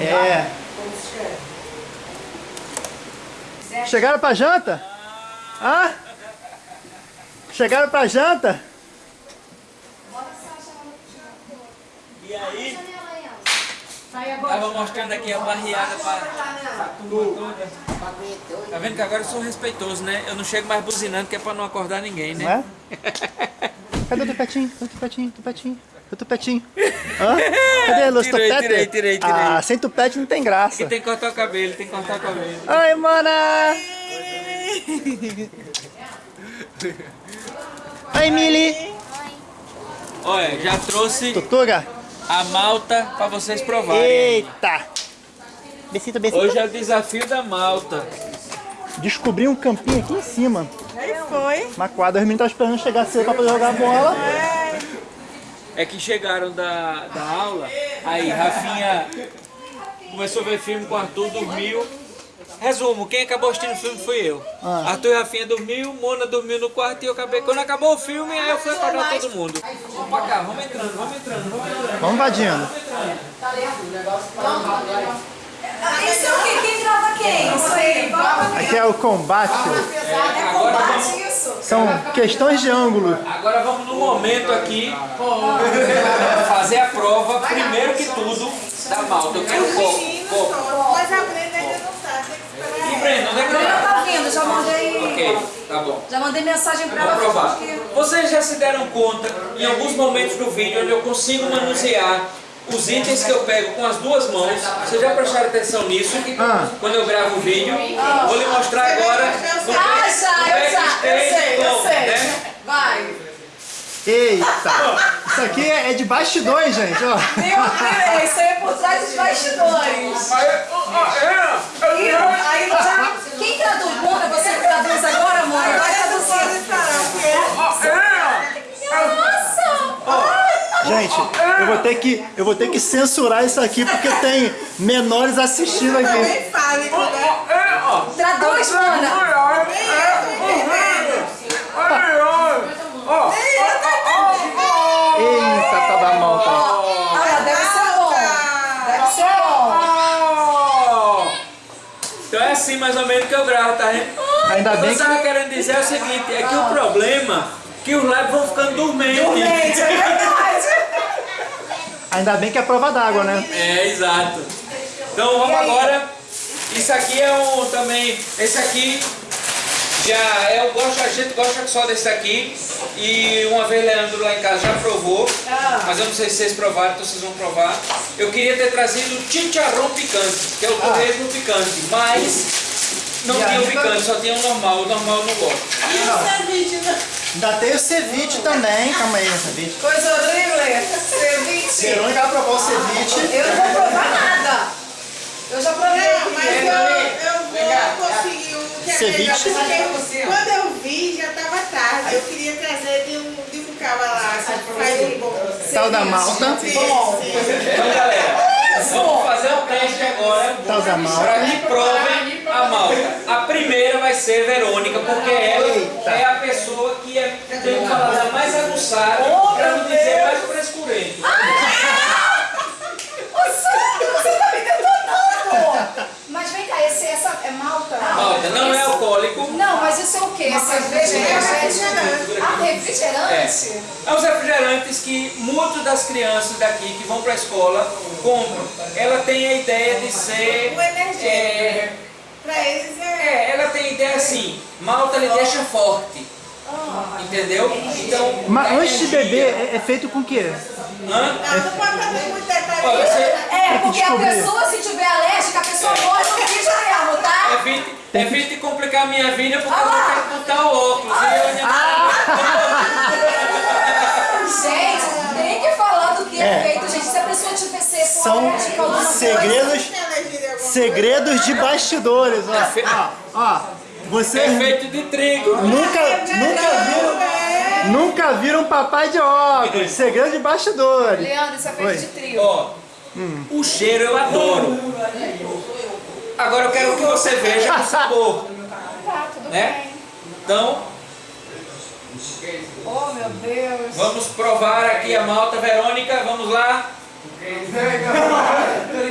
É. Chegaram pra janta? Hã? Chegaram pra janta? E aí, tava mostrando aqui a barriada pra, pra turma toda. Tá vendo que agora eu sou respeitoso, né? Eu não chego mais buzinando que é pra não acordar ninguém, Não né? é? Cadê o tupetinho? Cadê o tupetinho? Tupetinho? O tupetinho? Hã? Cadê os Tirei, tupete? tirei, tirei, tirei. Ah, sem tupete não tem graça. Que tem que cortar o cabelo, tem que cortar o cabelo. Oi, mana! Oi, Mili! Olha, já trouxe Tutuga? a malta pra vocês provarem. Eita! Besito, besito. Hoje é o desafio da malta. Descobri um campinho aqui em cima. Aí foi. Uma quadra, os meninos estavam esperando chegar cedo pra poder jogar bola. É que chegaram da, da aula, aí Rafinha começou a ver filme com o Arthur, dormiu. Resumo, quem acabou assistindo o filme fui eu. Ah. Arthur e Rafinha dormiu, Mona dormiu no quarto e eu acabei. Quando acabou o filme, aí eu fui acordar todo mundo. Vamos pra cá, vamos entrando, vamos entrando, vamos entrando. Vamos invadindo. Isso é o quê? Quem grava quem? Isso aí. Aqui é o combate. É, agora, vamos, isso. São questões de ângulo. agora vamos no momento aqui fazer a prova, primeiro que tudo, da malta. Eu quero copo, copo. Mas a Brenda ainda não tá. Que esperar E Breno, onde é que Ela tá? tá vindo, já mandei. Ok, tá bom. Já mandei mensagem pra Vamos ela. provar. porque- Vocês já se deram conta, em alguns momentos do vídeo, onde eu consigo manusear os itens que eu pego com as duas mãos. Vocês já prestaram atenção nisso? Ah. Quando eu gravo o vídeo. Vou lhe mostrar agora no Ah, já, eu já, eu sei, eu sei. né? Vai. Eita! Isso aqui é é de bastidores, gente, ó. Meu Deus, isso aí é por trás dos bastidores. é, E aí já. Quem traduz? Mona, você que traduz agora, Mona? Vai traduzir. Nossa! Gente, eu vou ter que, eu vou ter que censurar isso aqui porque tem menores assistindo aqui. Também fale, né? Traduz, Mona. Eita, tá da mão, tá? Ah, deve ser bom. Deve ser bom. Então é assim mais ou menos que eu gravo, tá? Ainda O que bem eu que estava querendo dizer é o seguinte, é que o problema é que os lives vão ficando dormentes. Gente, é verdade. Ainda bem que é prova d'água, né? É, exato. Então vamos agora. Isso aqui é um também. Esse aqui já é eu gosto, a gente gosta só desse aqui. E uma vez Leandro lá em casa já provou. Mas eu não sei se vocês provaram, então vocês vão provar. Eu queria ter trazido o chicharrão picante, que é o torresmo picante, mas não E tinha o picante, só tinha o normal, o normal eu não gosto. Ainda tem o ceviche também. Calma aí, ceviche. Coisa horrível. Ceviche. Verônica vai provar o ceviche. Eu não vou provar nada. Eu já provei Não, mas eu, eu vou conseguir um que é melhor, Ceviche. porque quando eu vi já estava tarde. Eu queria trazer de um, de um cara lá, faz um bom. Tal da malta. Bom. Então galera, vamos fazer o teste agora. Tal da malta. Para que provem a malta. A primeira vai ser Verônica, porque ela é a pessoa que é, tem o paladar mais aguçado, para não dizer mais frescurento. Você, você tá me detonando. Mas vem cá, esse, essa é malta? Malta, não é alcoólico, Não, mas isso é o quê? Cerveja? refrigerante. Ah, refrigerante? é os refrigerantes que muitas das crianças daqui que vão para a escola compram. Ela tem a ideia de ser. Um energético. é, Pra eles é. é, ela tem a ideia assim, malta lhe deixa forte. Entendeu? Então. Mas a antes de beber, é, é feito com o quê? Hã? Não, não pode fazer muito detalhe. É, porque a pessoa, se tiver alérgica, a pessoa morre no vídeo mesmo, tá? evite, evite complicar a minha vida porque eu vou ter que botar o óculos. E eu Gente, tem que falar do que é, É. feito, gente. Se a pessoa tiver ser São alérgica segredos, Segredos de bastidores, ó. Ó, ó. Você É feito de trigo. nunca, nunca viram, nunca viram papai de óculos. Segredo de bastidores. Leandro, isso é feito Oi. de trio. Ó, o cheiro eu adoro. Agora eu quero que você veja o sabor. Tá, tudo Né? bem. Então, Oh, meu Deus. vamos provar aqui a malta Verônica. Vamos lá.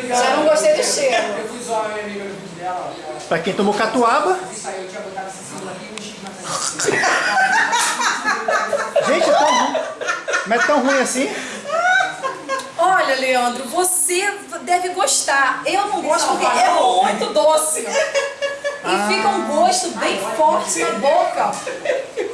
Já não gostei do cheiro. Eu fui zoar a minha amiga no vídeo dela, ó. Pra quem tomou catuaba. Eu saí, eu tinha botado essa cebola aqui e um X na frente. Gente, é tão ruim. Mas é tão ruim assim? Olha, Leandro, você deve gostar. Eu não gosto porque é muito doce. E fica um gosto bem forte na boca.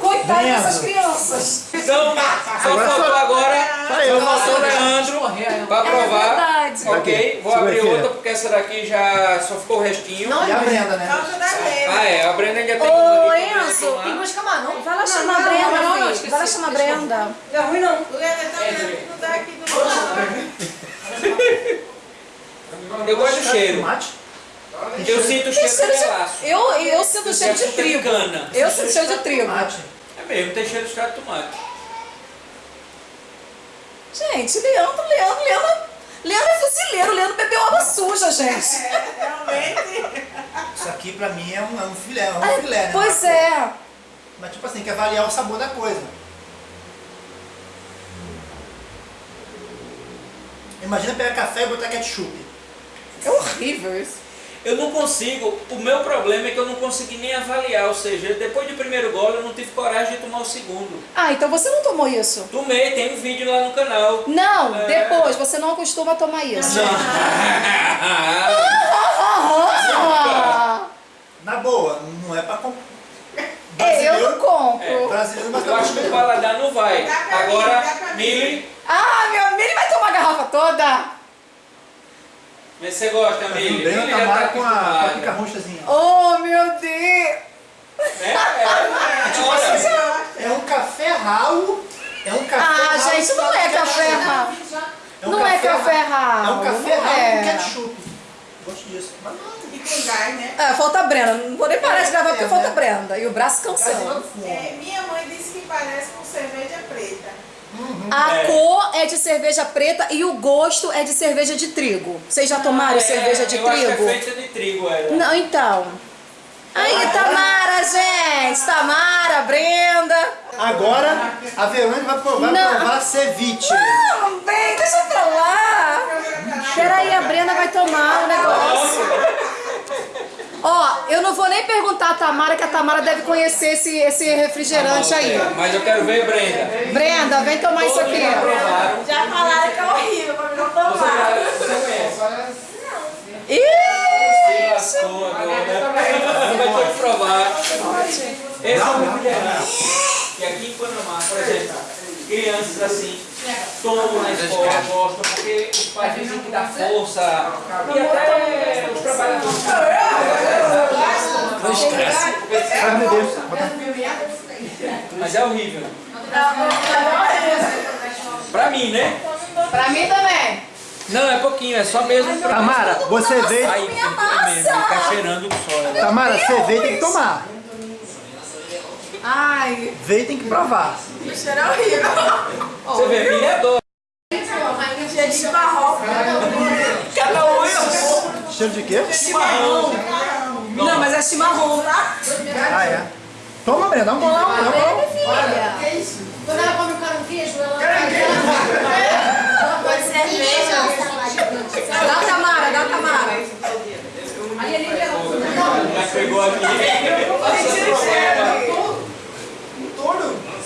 Coitado dessas crianças. Então, só faltou agora Só eu. só faltou o Leandro pra provar. É. Ok, vou abrir aqui. outra porque essa daqui já só ficou o restinho. E a Brenda, né? Falta da Brenda. Ah, é, a Brenda ainda tem Ô, Enzo, tem mais camarão. Vai lá Não, chamar a não, Brenda, não, não, Vai lá chamar a Brenda. Não é ruim não. O é não dá aqui no Eu gosto do cheiro. Tomate? Eu sinto o cheiro cheiro de melaço. Eu, eu sinto cheiro de trigo. cana. Eu sinto cheiro de trigo. Tomate. É mesmo, tem cheiro de extrato de tomate. Gente, Leandro, Leandro, Leandro. Leandro é fuzileiro, Leandro bebeu água suja, gente. Realmente. Isso aqui pra mim é um, é um filé, é um Ah, filé, né? Pois é. Mas tipo assim, tem que avaliar o sabor da coisa. Imagina pegar café e botar ketchup. É horrível isso. Eu não consigo, o meu problema é que eu não consegui nem avaliar, ou seja, depois do primeiro gole eu não tive coragem de tomar o segundo. Ah, então você não tomou isso? Tomei, tem um vídeo lá no canal. Não, É. depois, você não costuma tomar isso. Ah, Ah, Na boa, não é pra comprar. é, eu não compro. Brasileiro, mas eu acho que o paladar não vai. Agora. Mili, Ah, meu amigo, ele vai tomar a garrafa toda. Se você gosta, Mili. Brenda Mili já tá Tamara com a, com a roxazinha. Oh, meu Deus. É, é, Tipo olha, assim, é um café ralo. É um café Ah, ralo gente, não é café ralo. É um Não é café É ralo. um café não ralo é. com ketchup. Gosto disso. Mas não, E com gás, né? É, falta a Brenda. Não vou nem parar de gravar porque É, falta a né? Brenda. E o braço cansando. É, minha mãe disse que parece com cerveja preta. A É. cor é de cerveja preta e o gosto é de cerveja de trigo. Vocês já tomaram é, cerveja de eu acho que trigo? é feita de trigo, ela. Não, então. Aí, Tamara, gente! Tamara, Brenda. Agora a Verônica vai provar, Não. provar ceviche. Não, vem, deixa pra lá. Peraí, a Brenda vai tomar o negócio. Ó, eu não vou nem perguntar a Tamara, que a Tamara deve conhecer esse, esse refrigerante aí. Mas eu quero ver, Brenda. Brenda, vem tomar isso aqui. Provaram. Já falaram que é horrível, pra mim não Você, tomar. já- você conhece? Ih! Se lascou agora. Vai ter que provar. Esse é o refrigerante. E aqui em Panamá, por exemplo, crianças assim tomam na escola, gostam, porque os pais dizem que dá força. E até os trabalhadores. Ai, meu Deus. Mas é horrível. Pra mim, né? Pra mim também. Não, é pouquinho, é só mesmo pra Tamara, você veio. Aí, é fica cheirando o sol. Tamara, você veio tem que tomar. Ai, Veio tem que provar. Cheiro horrível. Você vê, milha adora. Cheiro de chimarrão. Cada um é Cheiro de quê? chimarrão. Não, mas é chimarrão, tá? Ah, é. Toma, Brenda, dá um bolão. Dá um bolão. filha. Quando ela come o caranguejo, ela ela pode cerveja. Dá a Tamara, dá a Tamara. Ali, ali, Já pegou aqui. Passando problema.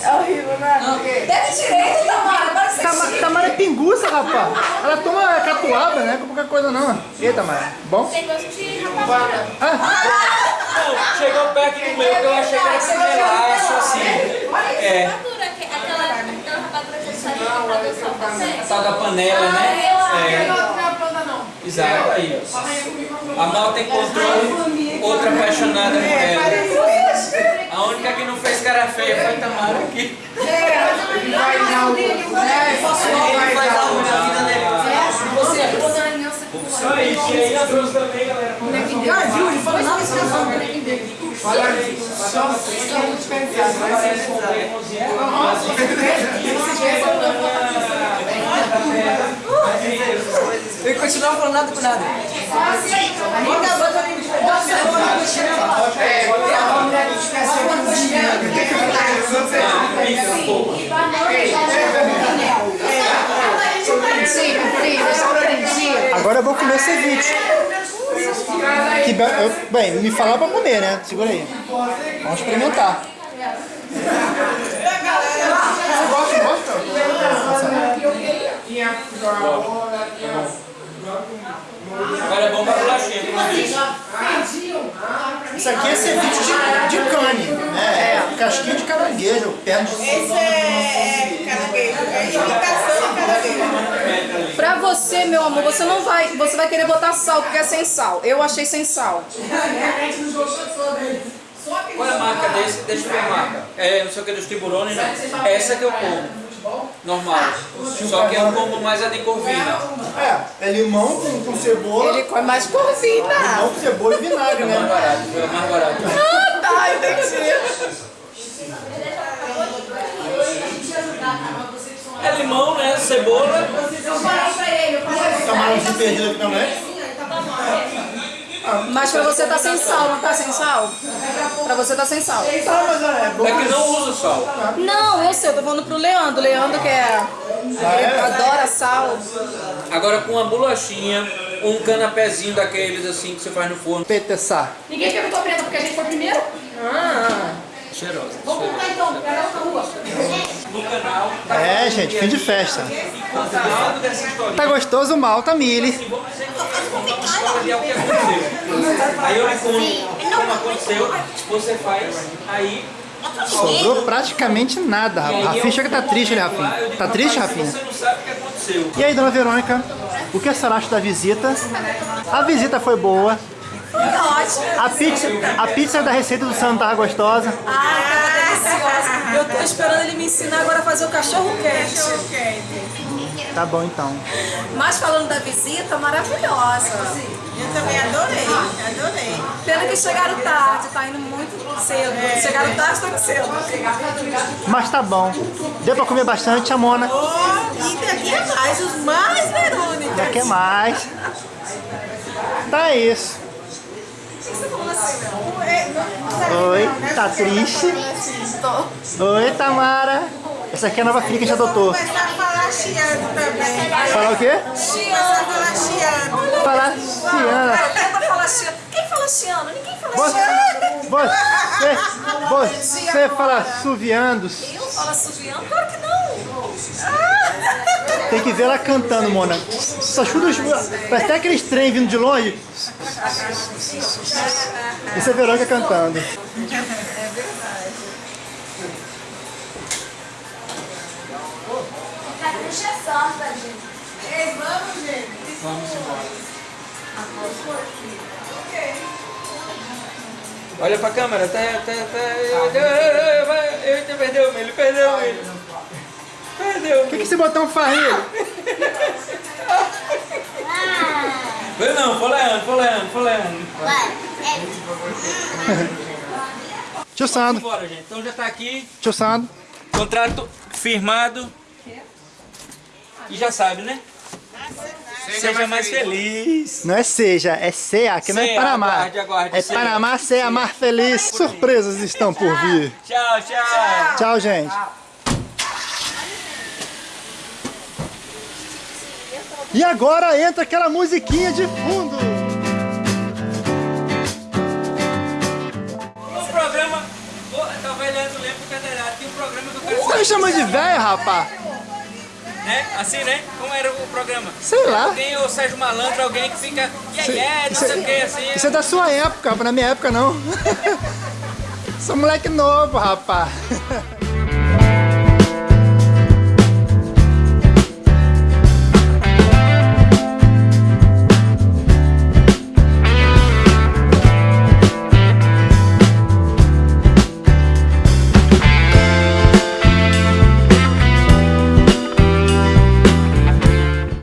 É horrível, né? Deve direito, Tamara. Agora você Tama- Tamara é pinguça, rapaz. Ela toma catuaba, né? Com qualquer coisa não. E aí, Tamara? Bom? Tem gosto de rapadura. Ah, Não, chegou perto do meu que eu achei que era esse melaço assim. É, Rapadura, que- aquela, aquela rapadura que produção também. a tal da panela, né? É. Exato, aí. ó. A malta encontrou outra apaixonada por ela. A única que não fez cara feia foi Tamara aqui. Ele faz algo na vida dele. Só isso, e aí a trouxe também, galera. E continua falando nada com nada. Bota, bota ali. Sim, filha, já aprendi. agora eu vou comer ceviche. eu- bem, me falaram pra comer, né? Segura aí. Vamos experimentar. Você gosta, gosta? Agora é bom pra bolachinha, como. Isso aqui é ceviche de, de cane, né? É. Casquinha de caranguejo, perna de Esse é caranguejo, é imitação de caranguejo. Pra você, meu amor, você não vai. Você vai querer botar sal, porque é sem sal. Eu achei sem sal. Qual é a marca desse? Deixa eu ver a marca. É, não sei o que, dos tiburones, não. Essa que eu como. Normal. Só que eu como mais a de corvina. É, é limão com, com cebola, Ele come mais corvina. limão com cebola e vinagre, É mais né? barato, foi mais barato. Ah, tá, entendi. É limão, né? Cebola. Camarãozinho perdido aqui também. Mas pra você tá sem sal, não tá sem sal? Pra você tá sem sal. Mas é bom. É que não usa sal. Não, eu sei, eu tô falando pro Leandro. Leandro que é. Ele adora sal. Agora com uma bolachinha, um canapézinho daqueles assim que você faz no forno. Petessar. Ninguém perguntou preta porque a gente foi primeiro? Cheirosa. Vamos comprar então, tá na rua. No canal, É, gente, fim de festa. Tá gostoso mal, Tamile. Que uma história de algo que aconteceu. Aí eu lhe conto como aconteceu, você faz, aí Sobrou praticamente nada, Rafa. Rafinha eu chega tá vou triste, né, Rafinha? Tá triste, "Rapaz, Rafinha? Você não sabe o que aconteceu. E aí, dona Verônica, o que a senhora acha da visita? A visita foi boa. A pizza, a pizza da receita do Sandro tava gostosa. Ai, tava deliciosa. Eu tô esperando ele me ensinar agora a fazer o cachorro quente. Cachorro quente. Tá bom, então. Mas falando da visita, maravilhosa. Eu também adorei, adorei. Pena que chegaram tarde, tá indo muito cedo. Chegaram tarde, indo cedo. Mas tá bom. Deu pra comer bastante, Amona. Oh, e daqui é mais, os mais. Já quer mais. Tá isso. Oi, tá triste? Oi, Tamara. Essa aqui é a nova filha que a gente adotou. Chiando também. Falar o quê? Começar a falar chiando. Falar Ciana. Tenta falar chiano. Quem fala chiano? Ninguém fala Você, você, você fala suviandos. Eu falo assoviando? Claro que não. Tem que ver ela cantando, Mona. Só chuta os... Parece até aqueles trem vindo de longe. Isso é Verônica cantando. Vamos, gente. Vamos embora. Olha pra câmera, tá, tá, tá. Ele perdeu, ele perdeu, ele. Perdeu. O que, que esse botão faz aí? Ah, Foi não, foi Leandro, foi Leandro, foi Leandro. vai. Tio Sandro, Bora, gente. Então já tá aqui, tio Sandro. contrato firmado. E já sabe, né? Seja mais feliz. Não é seja, é CEA, que não é Panamá. aguarde, aguarde, É CEA. Panamá, CEA, Mar Feliz. Surpresas estão por vir. Tchau, tchau. Tchau, gente. E agora entra aquela musiquinha de fundo. Um programa. Talvez Leandro lembre do Cadeirado. Tem um programa quero Você me chama de velho, rapaz? Né? Assim, né? Como era o programa? Sei lá. Alguém, o Sérgio Malandro, alguém que fica. Yeah, Isso- yeah, não sei o que, assim. Isso é da sua época, na minha época não. Sou moleque novo, rapaz.